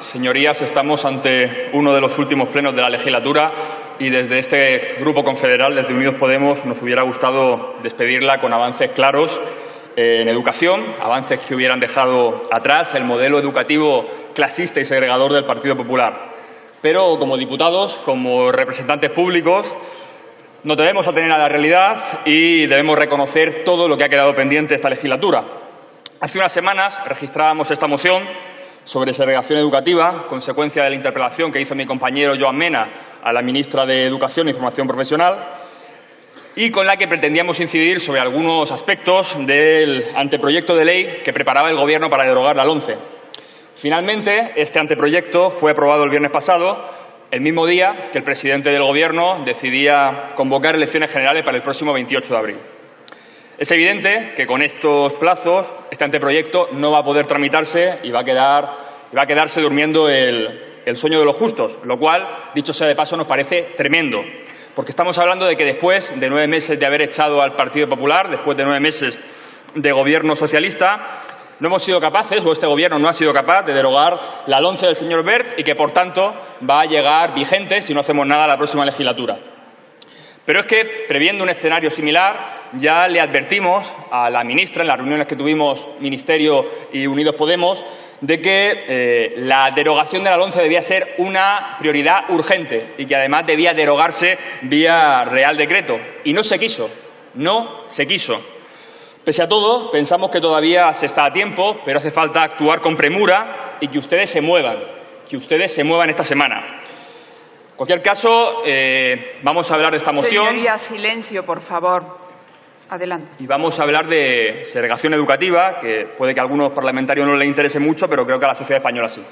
Señorías, estamos ante uno de los últimos plenos de la legislatura y desde este Grupo Confederal, desde Unidos Podemos, nos hubiera gustado despedirla con avances claros en educación, avances que hubieran dejado atrás el modelo educativo clasista y segregador del Partido Popular. Pero como diputados, como representantes públicos, nos debemos atener a la realidad y debemos reconocer todo lo que ha quedado pendiente esta legislatura. Hace unas semanas registrábamos esta moción sobre segregación educativa, consecuencia de la interpelación que hizo mi compañero Joan Mena a la ministra de Educación y Formación Profesional, y con la que pretendíamos incidir sobre algunos aspectos del anteproyecto de ley que preparaba el Gobierno para derogar la LONCE. Finalmente, este anteproyecto fue aprobado el viernes pasado, el mismo día que el presidente del Gobierno decidía convocar elecciones generales para el próximo 28 de abril. Es evidente que con estos plazos este anteproyecto no va a poder tramitarse y va a, quedar, va a quedarse durmiendo el, sueño de los justos, lo cual, dicho sea de paso, nos parece tremendo, porque estamos hablando de que después de nueve meses de haber echado al Partido Popular, después de nueve meses de gobierno socialista, no hemos sido capaces, o este Gobierno no ha sido capaz, de derogar la LONCE del señor Berg y que, por tanto, va a llegar vigente si no hacemos nada la próxima legislatura. Pero es que, previendo un escenario similar, ya le advertimos a la ministra en las reuniones que tuvimos Ministerio y Unidos Podemos de que eh, la derogación de la LONCE debía ser una prioridad urgente y que además debía derogarse vía Real Decreto. Y no se quiso, no se quiso. Pese a todo, pensamos que todavía se está a tiempo, pero hace falta actuar con premura y que ustedes se muevan, que ustedes se muevan esta semana. En cualquier caso, eh, vamos a hablar de esta moción. Señoría, silencio, por favor. Adelante. Y vamos a hablar de segregación educativa, que puede que a algunos parlamentarios no les interese mucho, pero creo que a la sociedad española sí.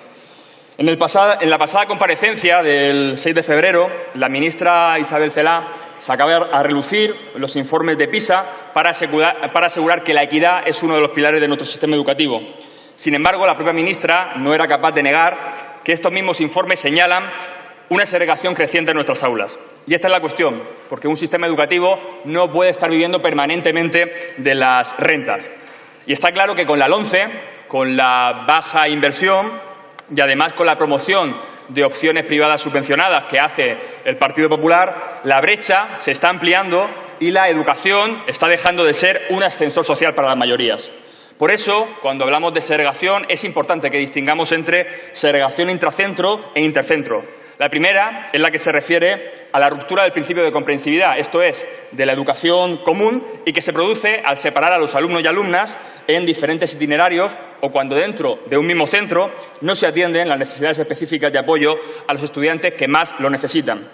En, el pasado, en la pasada comparecencia del 6 de febrero, la ministra Isabel Celá sacaba a relucir los informes de PISA para asegurar, para asegurar que la equidad es uno de los pilares de nuestro sistema educativo. Sin embargo, la propia ministra no era capaz de negar que estos mismos informes señalan una segregación creciente en nuestras aulas. Y esta es la cuestión, porque un sistema educativo no puede estar viviendo permanentemente de las rentas. Y está claro que con la LONCE, con la baja inversión y además con la promoción de opciones privadas subvencionadas que hace el Partido Popular, la brecha se está ampliando y la educación está dejando de ser un ascensor social para las mayorías. Por eso, cuando hablamos de segregación, es importante que distingamos entre segregación intracentro e intercentro. La primera es la que se refiere a la ruptura del principio de comprensividad, esto es, de la educación común y que se produce al separar a los alumnos y alumnas en diferentes itinerarios o cuando dentro de un mismo centro no se atienden las necesidades específicas de apoyo a los estudiantes que más lo necesitan.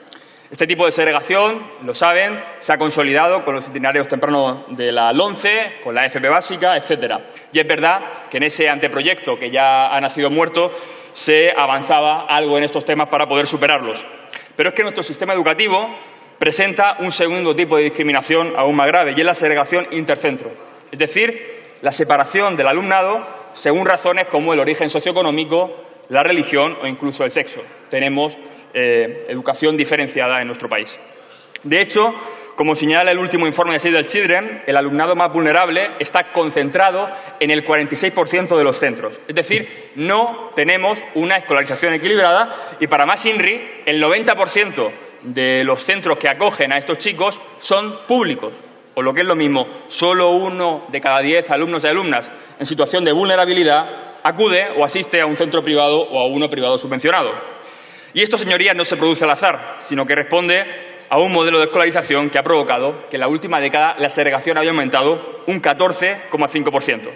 Este tipo de segregación, lo saben, se ha consolidado con los itinerarios tempranos de la LONCE, con la FP básica, etcétera. Y es verdad que en ese anteproyecto que ya ha nacido muerto se avanzaba algo en estos temas para poder superarlos. Pero es que nuestro sistema educativo presenta un segundo tipo de discriminación aún más grave y es la segregación intercentro. Es decir, la separación del alumnado según razones como el origen socioeconómico, la religión o incluso el sexo. Tenemos eh, educación diferenciada en nuestro país. De hecho, como señala el último informe de Save the Children, el alumnado más vulnerable está concentrado en el 46% de los centros. Es decir, no tenemos una escolarización equilibrada y para más INRI, el 90% de los centros que acogen a estos chicos son públicos. O lo que es lo mismo, solo uno de cada diez alumnos y alumnas en situación de vulnerabilidad acude o asiste a un centro privado o a uno privado subvencionado. Y esto, señorías, no se produce al azar, sino que responde a un modelo de escolarización que ha provocado que en la última década la segregación haya aumentado un 14,5%.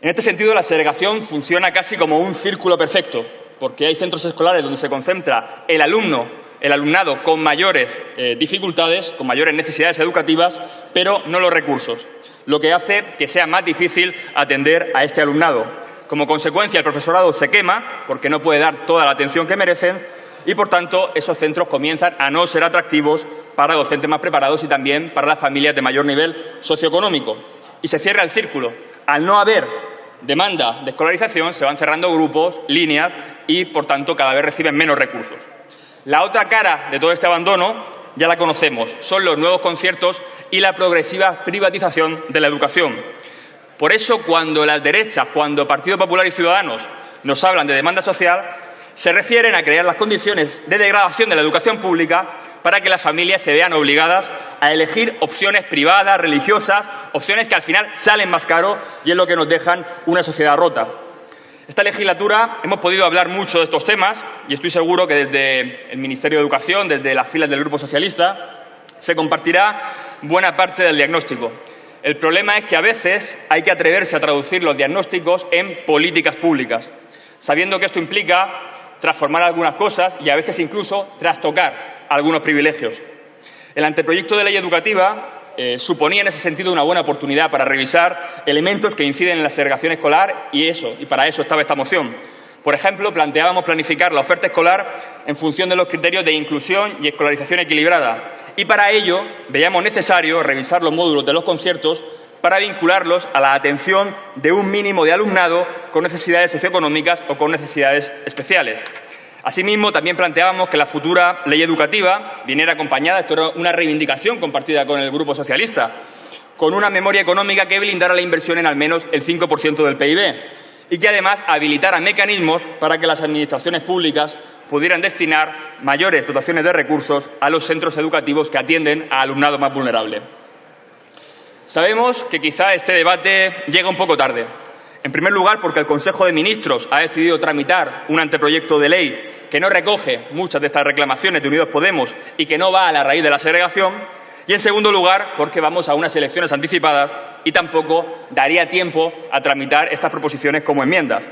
En este sentido, la segregación funciona casi como un círculo perfecto, porque hay centros escolares donde se concentra el alumno, el alumnado con mayores eh, dificultades, con mayores necesidades educativas, pero no los recursos, lo que hace que sea más difícil atender a este alumnado. Como consecuencia, el profesorado se quema porque no puede dar toda la atención que merecen y, por tanto, esos centros comienzan a no ser atractivos para docentes más preparados y también para las familias de mayor nivel socioeconómico. Y se cierra el círculo. Al no haber demanda de escolarización, se van cerrando grupos, líneas y, por tanto, cada vez reciben menos recursos. La otra cara de todo este abandono ya la conocemos, son los nuevos conciertos y la progresiva privatización de la educación. Por eso, cuando las derechas, cuando Partido Popular y Ciudadanos nos hablan de demanda social, se refieren a crear las condiciones de degradación de la educación pública para que las familias se vean obligadas a elegir opciones privadas, religiosas, opciones que al final salen más caro y es lo que nos dejan una sociedad rota. Esta legislatura hemos podido hablar mucho de estos temas y estoy seguro que desde el Ministerio de Educación, desde las filas del Grupo Socialista, se compartirá buena parte del diagnóstico. El problema es que a veces hay que atreverse a traducir los diagnósticos en políticas públicas, sabiendo que esto implica transformar algunas cosas y a veces incluso trastocar algunos privilegios. El anteproyecto de ley educativa eh, suponía en ese sentido una buena oportunidad para revisar elementos que inciden en la segregación escolar y eso, y para eso estaba esta moción. Por ejemplo, planteábamos planificar la oferta escolar en función de los criterios de inclusión y escolarización equilibrada. Y para ello veíamos necesario revisar los módulos de los conciertos para vincularlos a la atención de un mínimo de alumnado con necesidades socioeconómicas o con necesidades especiales. Asimismo, también planteábamos que la futura ley educativa viniera acompañada, esto era una reivindicación compartida con el Grupo Socialista, con una memoria económica que blindara la inversión en al menos el 5% del PIB y que además habilitara mecanismos para que las administraciones públicas pudieran destinar mayores dotaciones de recursos a los centros educativos que atienden a alumnado más vulnerable. Sabemos que quizá este debate llega un poco tarde. En primer lugar, porque el Consejo de Ministros ha decidido tramitar un anteproyecto de ley que no recoge muchas de estas reclamaciones de Unidos Podemos y que no va a la raíz de la segregación. Y, en segundo lugar, porque vamos a unas elecciones anticipadas y tampoco daría tiempo a tramitar estas proposiciones como enmiendas.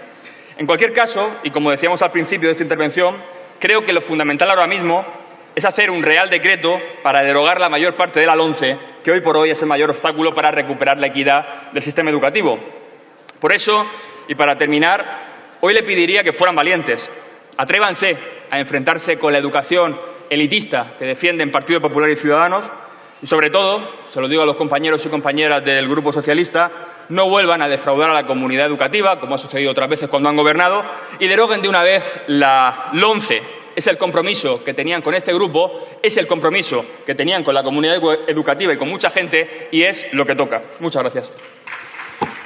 En cualquier caso, y como decíamos al principio de esta intervención, creo que lo fundamental ahora mismo es hacer un real decreto para derogar la mayor parte de la LONCE, que hoy por hoy es el mayor obstáculo para recuperar la equidad del sistema educativo. Por eso, y para terminar, hoy le pediría que fueran valientes. Atrévanse a enfrentarse con la educación elitista que defienden Partido Popular y Ciudadanos y, sobre todo, se lo digo a los compañeros y compañeras del Grupo Socialista, no vuelvan a defraudar a la comunidad educativa, como ha sucedido otras veces cuando han gobernado, y deroguen de una vez la LONCE, es el compromiso que tenían con este grupo, es el compromiso que tenían con la comunidad educativa y con mucha gente y es lo que toca. Muchas gracias.